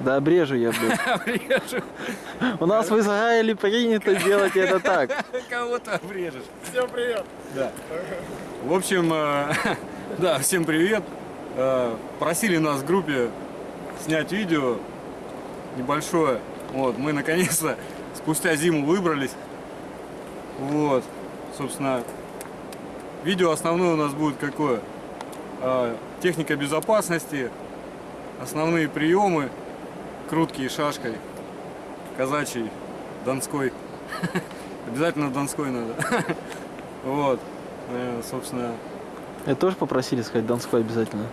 Да обрежу я, блядь. Обрежу. У нас в Израиле принято делать это так. Кого-то обрежешь. Всем привет! Да. В общем, э, да, всем привет. Э, Просили нас в группе снять видео небольшое. Вот, мы наконец-то спустя зиму выбрались. Вот, собственно, видео основное у нас будет какое? Э, Техника безопасности, основные приемы, круткие шашкой, казачий, донской. Обязательно донской надо. Вот, Э, собственно, Это тоже попросили сказать Донской обязательно.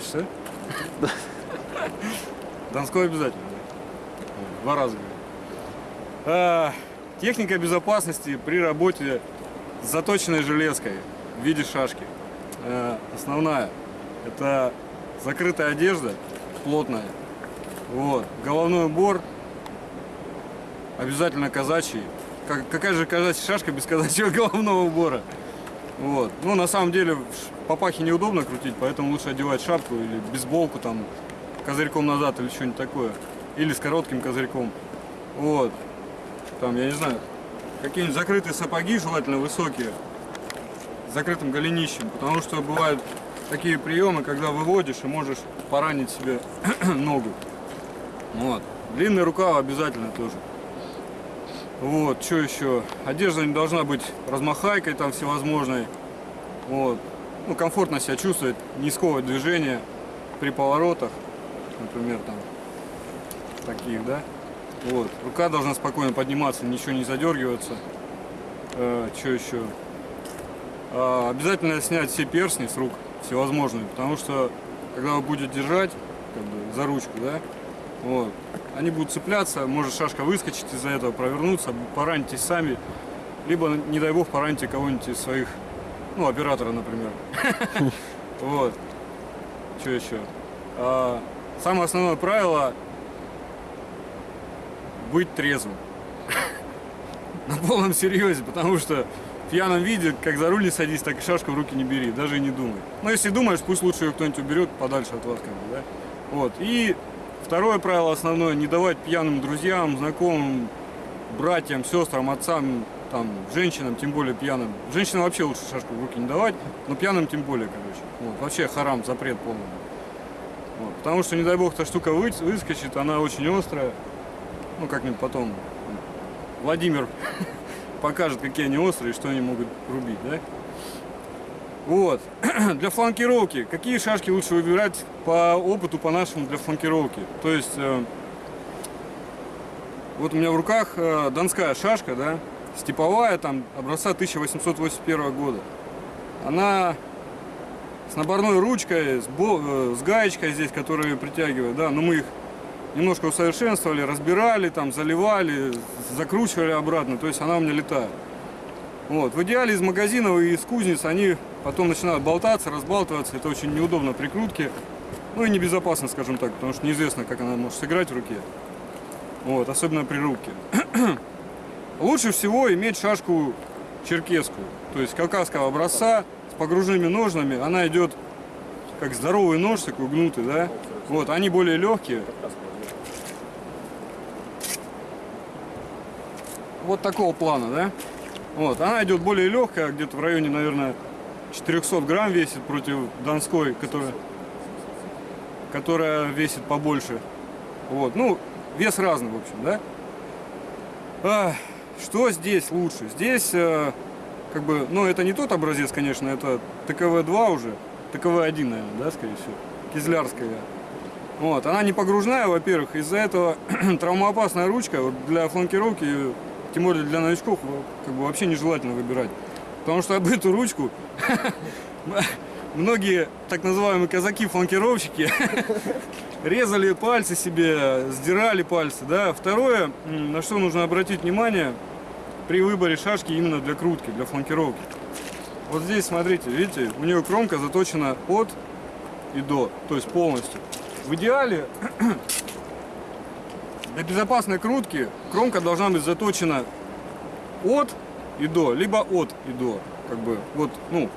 что? Донской обязательно. Два раза. говорю. А, Техника безопасности при работе с заточенной железкой в виде шашки. Э, Основная это закрытая одежда, плотная. Вот. Головной убор обязательно казачий. Как- какая же казачья шашка без казачьего головного убора? Вот. Ну, на самом деле, папахе неудобно крутить, поэтому лучше одевать шапку или бейсболку там козырьком назад или что-нибудь такое. Или с коротким козырьком. Вот. Там, я не знаю, какие-нибудь закрытые сапоги, желательно высокие, с закрытым голенищем, потому что бывают такие приемы, когда выводишь и можешь поранить себе ногу. Вот. Длинный рукав обязательно тоже. Вот, что еще? Одежда не должна быть размахайкой там всевозможной. Вот. Ну, комфортно себя чувствовать, не сковывать движение при поворотах, например, там, таких, да? Вот. Рука должна спокойно подниматься, ничего не задергиваться. что еще? А, обязательно снять все перстни с рук, всевозможные, потому что, когда вы будете держать, как бы, за ручку, да, вот, они будут цепляться, может шашка выскочить из-за этого, провернуться, поранитесь сами, либо, не дай бог, пораните кого-нибудь из своих, ну, оператора, например. Вот. Что еще? А, Самое основное правило быть трезвым. На полном серьезе, потому что в пьяном виде, как за руль не садись, так и шашку в руки не бери, даже и не думай. Но если думаешь, пусть лучше ее кто-нибудь уберет подальше от вас, как бы, да? Вот. И второе правило основное, не давать пьяным друзьям, знакомым, братьям, сестрам, отцам, там, женщинам, тем более пьяным. Женщинам вообще лучше шашку в руки не давать, но пьяным тем более, короче. Вот. Вообще харам, запрет полный. Вот. Потому что, не дай бог, эта штука вы- выскочит, она очень острая. Ну, как-нибудь потом Владимир покажет, какие они острые, что они могут рубить, да? Вот. Для фланкировки. Какие шашки лучше выбирать по опыту, по нашему для фланкировки? То есть, э, вот у меня в руках э, донская шашка, да, степовая, там, образца 1881 года. Она с наборной ручкой, с, бо- э, с гаечкой здесь, которая притягивает, да, но мы их немножко усовершенствовали, разбирали, там, заливали, закручивали обратно, то есть она у меня летает. Вот. В идеале из магазинов и из кузниц они потом начинают болтаться, разбалтываться, это очень неудобно при крутке, ну и небезопасно, скажем так, потому что неизвестно, как она может сыграть в руке, вот, особенно при рубке. Лучше всего иметь шашку черкесскую, то есть кавказского образца с погружными ножнами, она идет как здоровый нож, такой гнутый, да, вот, они более легкие, вот такого плана, да? Вот, она идет более легкая, где-то в районе, наверное, 400 грамм весит против донской, которая, которая весит побольше. Вот, ну, вес разный, в общем, да? А, что здесь лучше? Здесь, э, как бы, ну, это не тот образец, конечно, это ТКВ-2 уже, ТКВ-1, наверное, да, скорее всего, кизлярская. Вот, она не погружная, во-первых, из-за этого травмоопасная ручка вот для фланкировки, тем более для новичков, как бы вообще нежелательно выбирать. Потому что об эту ручку многие так называемые казаки-фланкировщики резали пальцы себе, сдирали пальцы. Да? Второе, на что нужно обратить внимание при выборе шашки именно для крутки, для фланкировки. Вот здесь, смотрите, видите, у нее кромка заточена от и до, то есть полностью. В идеале для безопасной крутки кромка должна быть заточена от и до, либо от и до, как бы, вот, ну,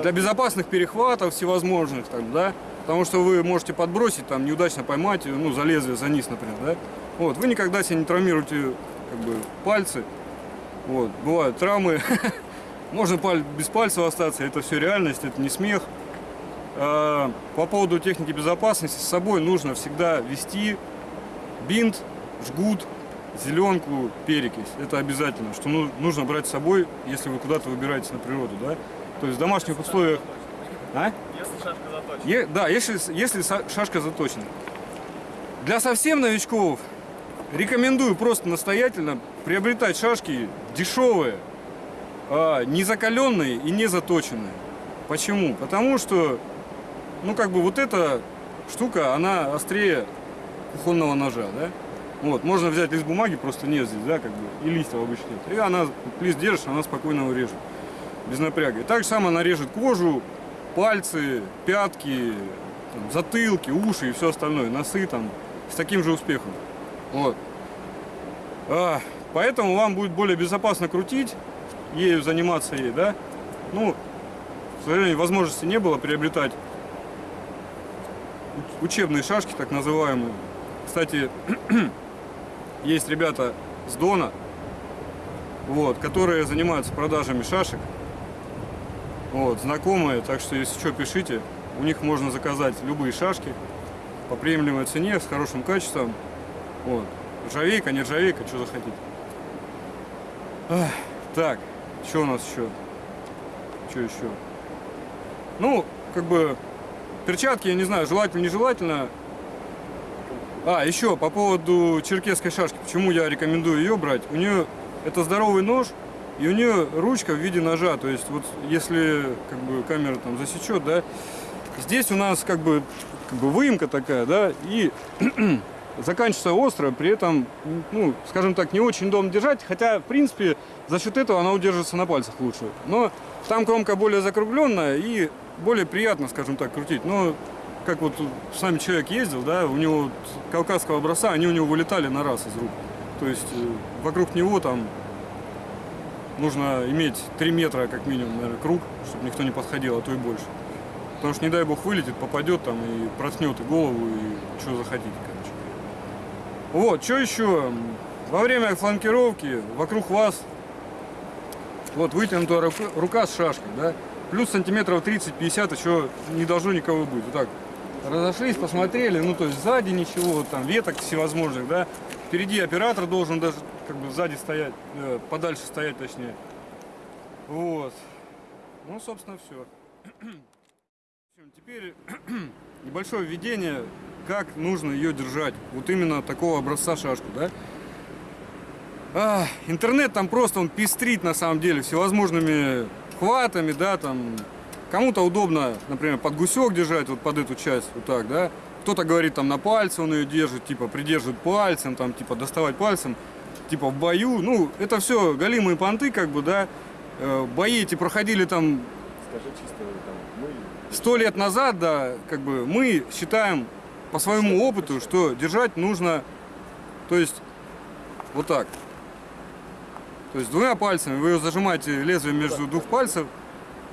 для безопасных перехватов всевозможных, там, да, Потому что вы можете подбросить, там, неудачно поймать, ну, за лезвие, за низ, например, да? Вот, вы никогда себе не травмируете, как бы, пальцы. Вот, бывают травмы. Можно без пальцев остаться, это все реальность, это не смех. А, По поводу техники безопасности, с собой нужно всегда вести бинт, жгут, зеленку, перекись. Это обязательно, что ну- нужно брать с собой, если вы куда-то выбираетесь на природу, да? То есть в домашних условиях... А? Если шашка заточена. Е- да, если, если шашка заточена. Для совсем новичков рекомендую просто настоятельно приобретать шашки дешевые, а, не закаленные и не заточенные. Почему? Потому что, ну как бы вот эта штука, она острее кухонного ножа, да? Вот, можно взять лист бумаги, просто нет здесь, да, как бы, и листья обычно нет. И она, лист держишь, она спокойно его без напряга. И так же само она режет кожу, пальцы, пятки, там, затылки, уши и все остальное, носы там, с таким же успехом. Вот. А, поэтому вам будет более безопасно крутить, ею заниматься ей, да? Ну, к сожалению, возможности не было приобретать уч- учебные шашки, так называемые. Кстати, есть ребята с Дона, вот, которые занимаются продажами шашек. Вот, знакомые, так что если что, пишите. У них можно заказать любые шашки по приемлемой цене, с хорошим качеством. Вот. Ржавейка, не ржавейка, что захотите. Ах, так, что у нас еще? Что еще? Ну, как бы, перчатки, я не знаю, желательно, нежелательно. А, еще по поводу черкесской шашки. Почему я рекомендую ее брать? У нее это здоровый нож, и у нее ручка в виде ножа. То есть вот если как бы камера там засечет, да, здесь у нас как бы, как бы выемка такая, да, и заканчивается остро, при этом, ну, скажем так, не очень удобно держать, хотя, в принципе, за счет этого она удерживается на пальцах лучше. Но там кромка более закругленная и более приятно, скажем так, крутить. Но как вот с нами человек ездил, да, у него кавказского образца, они у него вылетали на раз из рук. То есть э, вокруг него там нужно иметь 3 метра как минимум, наверное, круг, чтобы никто не подходил, а то и больше. Потому что, не дай бог, вылетит, попадет там и проткнет и голову, и что захотите, короче. Вот, что еще? Во время фланкировки вокруг вас вот вытянутая рука, рука с шашкой, да, плюс сантиметров 30-50 еще не должно никого быть. Вот так разошлись, посмотрели, ну то есть сзади ничего, там веток всевозможных, да, впереди оператор должен даже как бы сзади стоять, э, подальше стоять точнее. Вот. Ну, собственно, все. Теперь небольшое введение, как нужно ее держать. Вот именно такого образца шашку, да. А, интернет там просто, он пестрит на самом деле всевозможными хватами, да, там. Кому-то удобно, например, под гусек держать, вот под эту часть, вот так, да. Кто-то говорит, там, на пальце он ее держит, типа, придерживает пальцем, там, типа, доставать пальцем, типа, в бою. Ну, это все голимые понты, как бы, да. Э, Бои эти проходили там Скажи чисто там, мы сто лет назад, да, как бы мы считаем по своему опыту, что держать нужно, то есть вот так. То есть двумя пальцами вы зажимаете лезвие между двух пальцев.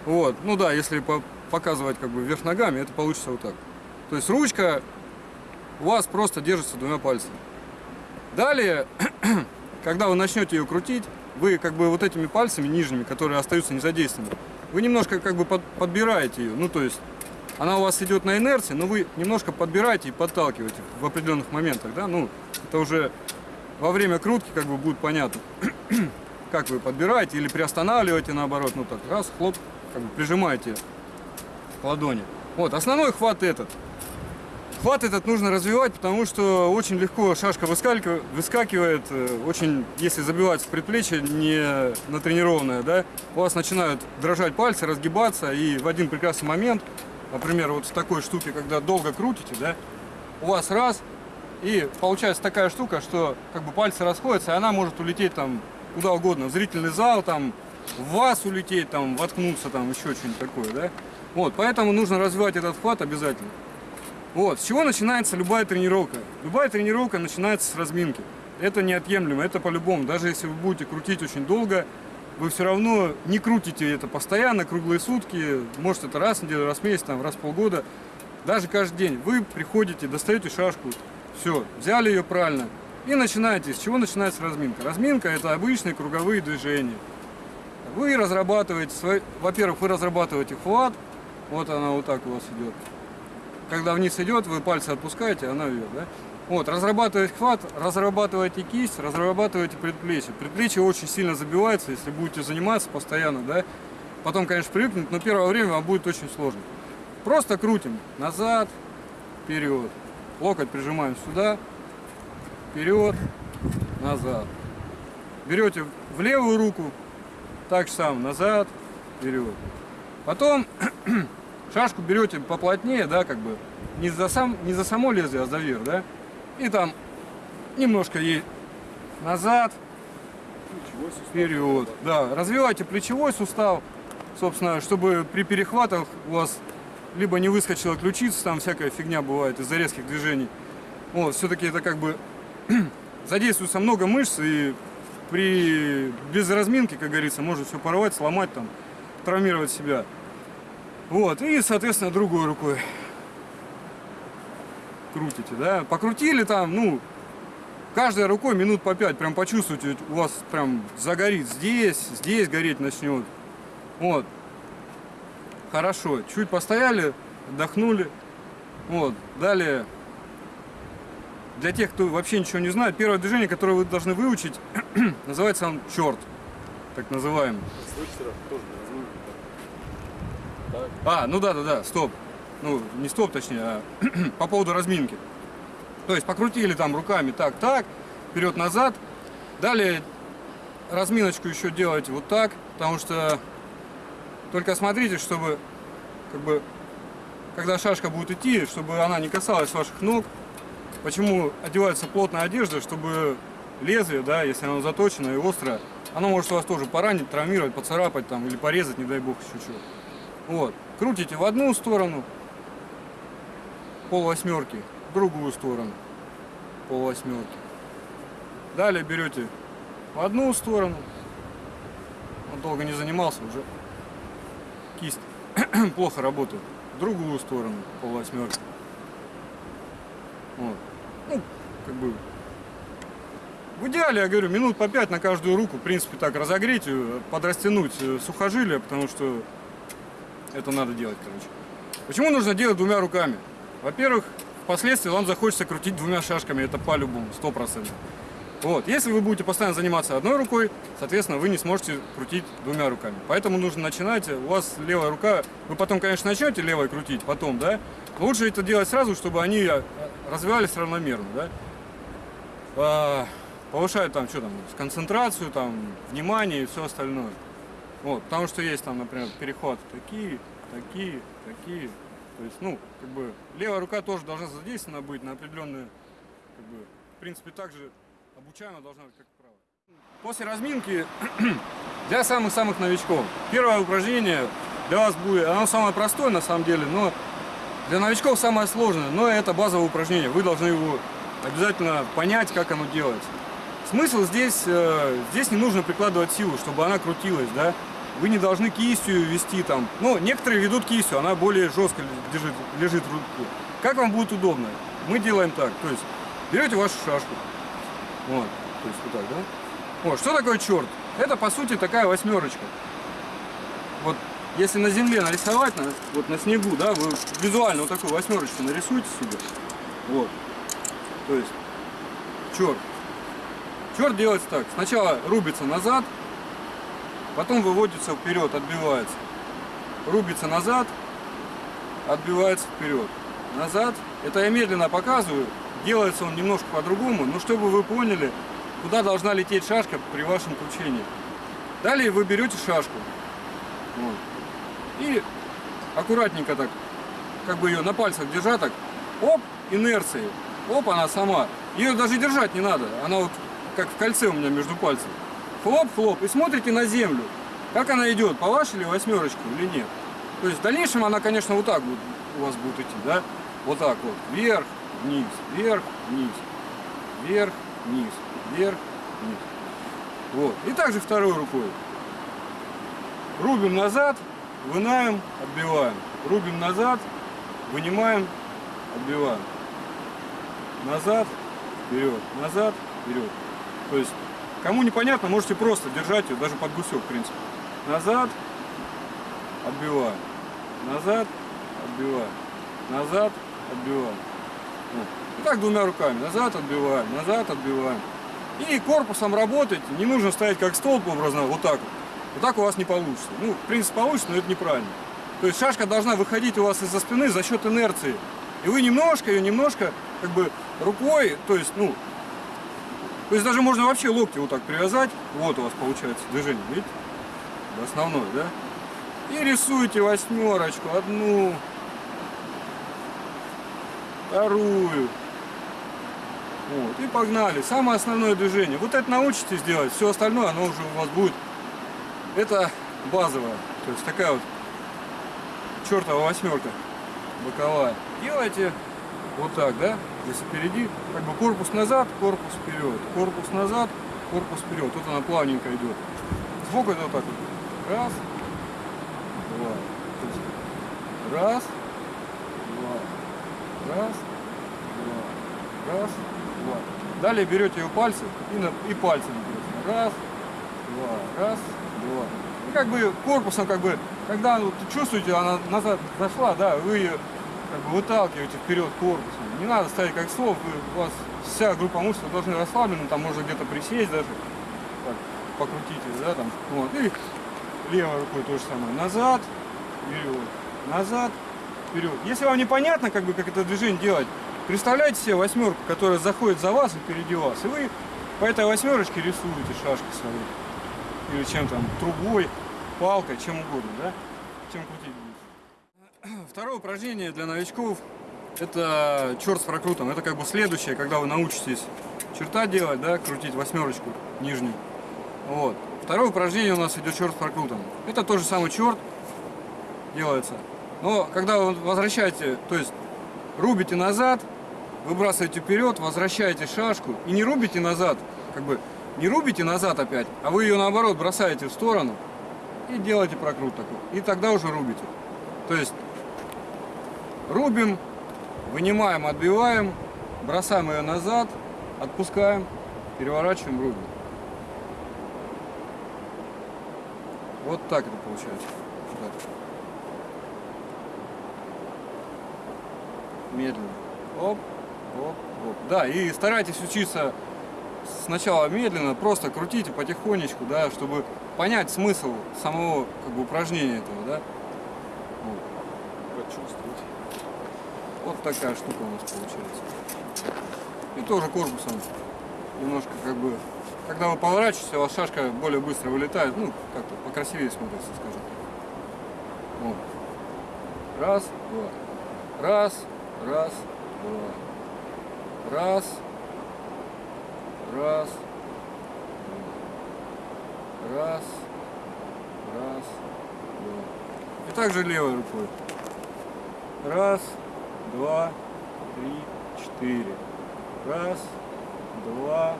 Вот, ну да, если по- показывать как бы вверх ногами, это получится вот так. То есть ручка у вас просто держится двумя пальцами. Далее, когда вы начнете ее крутить, вы как бы вот этими пальцами нижними, которые остаются незадействованными, вы немножко как бы под- подбираете ее. Ну, то есть она у вас идет на инерции, но вы немножко подбираете и подталкиваете в определенных моментах, да, ну, это уже во время крутки как бы будет понятно, как вы подбираете или приостанавливаете наоборот, ну так, раз, хлоп, как бы прижимаете к ладони. Вот, основной хват этот. Хват этот нужно развивать, потому что очень легко шашка выскакивает, э, очень, если забивать в предплечье не натренированное, да, у вас начинают дрожать пальцы, разгибаться, и в один прекрасный момент, например, вот в такой штуке, когда долго крутите, да, у вас раз, и получается такая штука, что как бы пальцы расходятся, и она может улететь там куда угодно, в зрительный зал, там, в вас улететь, там, воткнуться, там, еще что-нибудь такое, да. Вот, поэтому нужно развивать этот хват обязательно. Вот, с чего начинается любая тренировка? Любая тренировка начинается с разминки. Это неотъемлемо, это по-любому. Даже если вы будете крутить очень долго, вы все равно не крутите это постоянно, круглые сутки. Может это раз в неделю, раз в месяц, там, раз в полгода. даже каждый день, вы приходите, достаете шашку, все, взяли ее правильно, и начинаете. С чего начинается разминка? Разминка это обычные круговые движения. Вы разрабатываете, свой... во-первых, вы разрабатываете хват, вот она вот так у вас идет. Когда вниз идет, вы пальцы отпускаете, она вверх, да? Вот, разрабатываете хват, разрабатываете кисть, разрабатываете предплечье. Предплечье очень сильно забивается, если будете заниматься постоянно, да? Потом, конечно, привыкнуть, но первое время вам будет очень сложно. Просто крутим назад, вперед. Локоть прижимаем сюда, вперед, назад. Берете в левую руку, так же самое, назад, вперед. Потом шашку берете поплотнее, да, как бы, не за, сам, не за само лезвие, а за верх, да. И там немножко ей назад, вперед. Да, развивайте плечевой сустав, собственно, чтобы при перехватах у вас либо не выскочила ключица, там всякая фигня бывает из-за резких движений. Вот, все-таки это как бы задействуется много мышц, и при без разминки, как говорится, можно все порвать, сломать, там, травмировать себя. Вот, и, соответственно, другой рукой крутите, да. Покрутили там, ну, каждой рукой минут по пять, прям почувствуйте, у вас прям загорит здесь, здесь гореть начнет. Вот. Хорошо, чуть постояли, отдохнули. Вот, далее, для тех, кто вообще ничего не знает, первое движение, которое вы должны выучить, называется он черт, так называемый. А, ну да, да, да, стоп. Ну, не стоп, точнее, а по поводу разминки. То есть покрутили там руками так, так, вперед-назад. Далее разминочку еще делаете вот так, потому что только смотрите, чтобы, как бы, когда шашка будет идти, чтобы она не касалась ваших ног. Почему одевается плотная одежда, чтобы лезвие, да, если оно заточено и острое, оно может вас тоже поранить, травмировать, поцарапать там или порезать, не дай бог, еще чего. Вот. Крутите в одну сторону, пол восьмерки, в другую сторону, пол восьмерки. Далее берете в одну сторону, он долго не занимался уже, кисть плохо работает, в другую сторону, пол восьмерки. Вот. Ну, как бы, в идеале, я говорю, минут по пять на каждую руку, в принципе, так разогреть, ее, подрастянуть э, сухожилия, потому что это надо делать, короче. Почему нужно делать двумя руками? Во-первых, впоследствии вам захочется крутить двумя шашками, это по-любому, сто процентов. Вот, если вы будете постоянно заниматься одной рукой, соответственно, вы не сможете крутить двумя руками. Поэтому нужно начинать, у вас левая рука, вы потом, конечно, начнете левой крутить, потом, да, лучше это делать сразу, чтобы они а, развивались равномерно, да. Повышают там, что там, концентрацию, там, внимание и все остальное. Вот, потому что есть там, например, перехваты такие, такие, такие. То есть, ну, как бы, левая рука тоже должна задействована быть на определенные, как бы, в принципе, так же обучаема должна быть, как правая. После разминки для самых-самых новичков. Первое упражнение для вас будет, оно самое простое на самом деле, но для новичков самое сложное, но это базовое упражнение. Вы должны его обязательно понять, как оно делается. Смысл здесь, э, здесь не нужно прикладывать силу, чтобы она крутилась, да. Вы не должны кистью вести там. Ну, некоторые ведут кистью, она более жестко лежит, лежит в руке. Как вам будет удобно? Мы делаем так, то есть берете вашу шашку, вот, то есть вот так, да? Вот, что такое черт? Это, по сути, такая восьмерочка. Если на земле нарисовать, на, вот на снегу, да, вы визуально вот такую восьмерочку нарисуйте себе. Вот. То есть, черт. Черт делается так. Сначала рубится назад, потом выводится вперед, отбивается. Рубится назад, отбивается вперед. Назад. Это я медленно показываю. Делается он немножко по-другому, но чтобы вы поняли, куда должна лететь шашка при вашем кручении. Далее вы берете шашку. Вот. И аккуратненько так, как бы ее на пальцах держа так, оп, инерцией. Оп, она сама. Ее даже держать не надо. Она вот как в кольце у меня между пальцами. Хлоп, хлоп. И смотрите на землю. Как она идет, по вашей ли восьмерочке или нет. То есть в дальнейшем она, конечно, вот так вот у вас будет идти, да? Вот так вот. Вверх, вниз, вверх, вниз, вверх, вниз, вверх, вниз. Вот. И также второй рукой. Рубим назад, вынаем, отбиваем. Рубим назад, вынимаем, отбиваем. Назад, вперед, назад, вперед. То есть, кому непонятно, можете просто держать ее, даже под гусек, в принципе. Назад, отбиваем. Назад, отбиваем. Назад, отбиваем. Вот. И так двумя руками. Назад отбиваем, назад отбиваем. И корпусом работать не нужно ставить как столб образно, вот так вот. Вот так у вас не получится. Ну, в принципе, получится, но это неправильно. То есть шашка должна выходить у вас из-за спины за счет инерции. И вы немножко ее, немножко, как бы, рукой, то есть, ну, то есть даже можно вообще локти вот так привязать. Вот у вас получается движение, видите? Основное, да? И рисуете восьмерочку, одну, вторую. Вот, и погнали. Самое основное движение. Вот это научитесь делать, все остальное, оно уже у вас будет. Это базовое. То есть такая вот чертова восьмерка боковая. Делайте вот так, да? Если впереди, как бы корпус назад, корпус вперед, корпус назад, корпус вперед. Вот она плавненько идет. Сбоку это вот так вот. Раз, два. Раз, два, раз, два, раз, два. Далее берете ее пальцы и, на, и пальцами. Раз, два, раз, два. И как бы корпусом, как бы, когда вот, чувствуете, она назад зашла, да, вы ее как бы выталкиваете вперед корпусом. Не надо ставить как слов, у вас вся группа мышц должны расслаблена, там можно где-то присесть даже, так, покрутите, да, там, вот, и левой рукой то же самое, назад, вперед, назад, вперед. Если вам непонятно, как бы, как это движение делать, представляйте себе восьмерку, которая заходит за вас и впереди вас, и вы по этой восьмерочке рисуете шашки свои, или чем там, трубой, палкой, чем угодно, да, чем крутить будете. Второе упражнение для новичков это черт с прокрутом. Это как бы следующее, когда вы научитесь черта делать, да, крутить восьмерочку нижнюю. Вот. Второе упражнение у нас идет черт с прокрутом. Это тот же самый черт делается. Но когда вы возвращаете, то есть рубите назад, выбрасываете вперед, возвращаете шашку и не рубите назад, как бы не рубите назад опять, а вы ее наоборот бросаете в сторону и делаете прокрут такой. И тогда уже рубите. То есть рубим, вынимаем, отбиваем, бросаем ее назад, отпускаем, переворачиваем, рубим. Вот так это получается. Так. Медленно. Оп, оп, оп. Да, и старайтесь учиться сначала медленно, просто крутите потихонечку, да, чтобы понять смысл самого как бы, упражнения этого, да. Вот. Почувствовать. Вот такая штука у нас получается. И тоже корпусом немножко как бы, когда вы поворачиваетесь, у вас шашка более быстро вылетает, ну, как-то покрасивее смотрится, скажем. Вот. Раз, два. Раз, раз, два. Раз, раз. Раз, раз, два. И также левой рукой. Раз, два, три, четыре. Раз, два,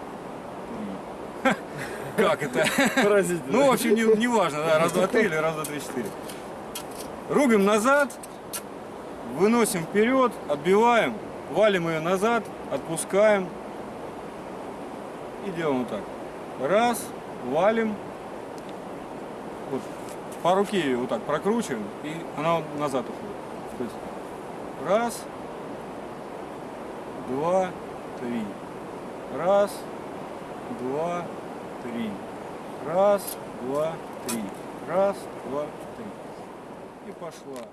три. Как это? Поразительно. Ну, в общем, не, не важно, да, раз, два, три или раз, два, три, четыре. Рубим назад, выносим вперед, отбиваем, валим ее назад, отпускаем и делаем вот так. Раз, валим, вот, по руке ее вот так прокручиваем, и она вот назад уходит. То есть раз, два, три. Раз, два, три. Раз, два, три. Раз, два, три. И пошла.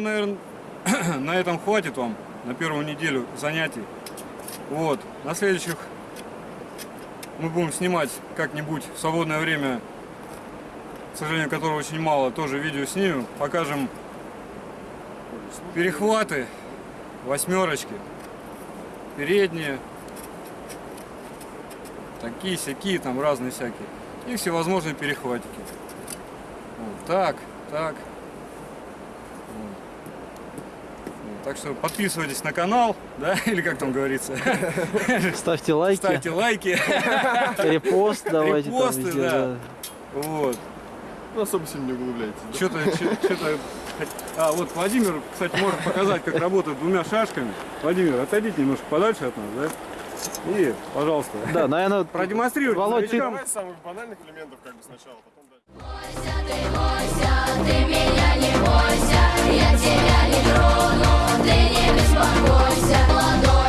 Думаю, наверное, на этом хватит вам на первую неделю занятий. Вот. На следующих мы будем снимать как-нибудь в свободное время, к сожалению, которого очень мало, тоже видео снимем. Покажем перехваты, восьмерочки, передние, такие, всякие, там разные всякие. И всевозможные перехватики. Вот так, так, Так что подписывайтесь на канал, да, или как там говорится, Ставьте лайки, ставьте лайки. репост давайте там Репосты, везде, да. да. Вот. Ну, особо сильно не углубляйтесь. да? Что-то, что-то... А, вот Владимир, кстати, может показать, как работают двумя шашками. Владимир, отойдите немножко подальше от нас, да? И, пожалуйста, Да, наверное, продемонстрируйте Володь, ты-. Давай самых банальных элементов как бы сначала, потом дальше. Бойся, ты бойся, ты меня не бойся, я тебя ты не беспокойся, плодом.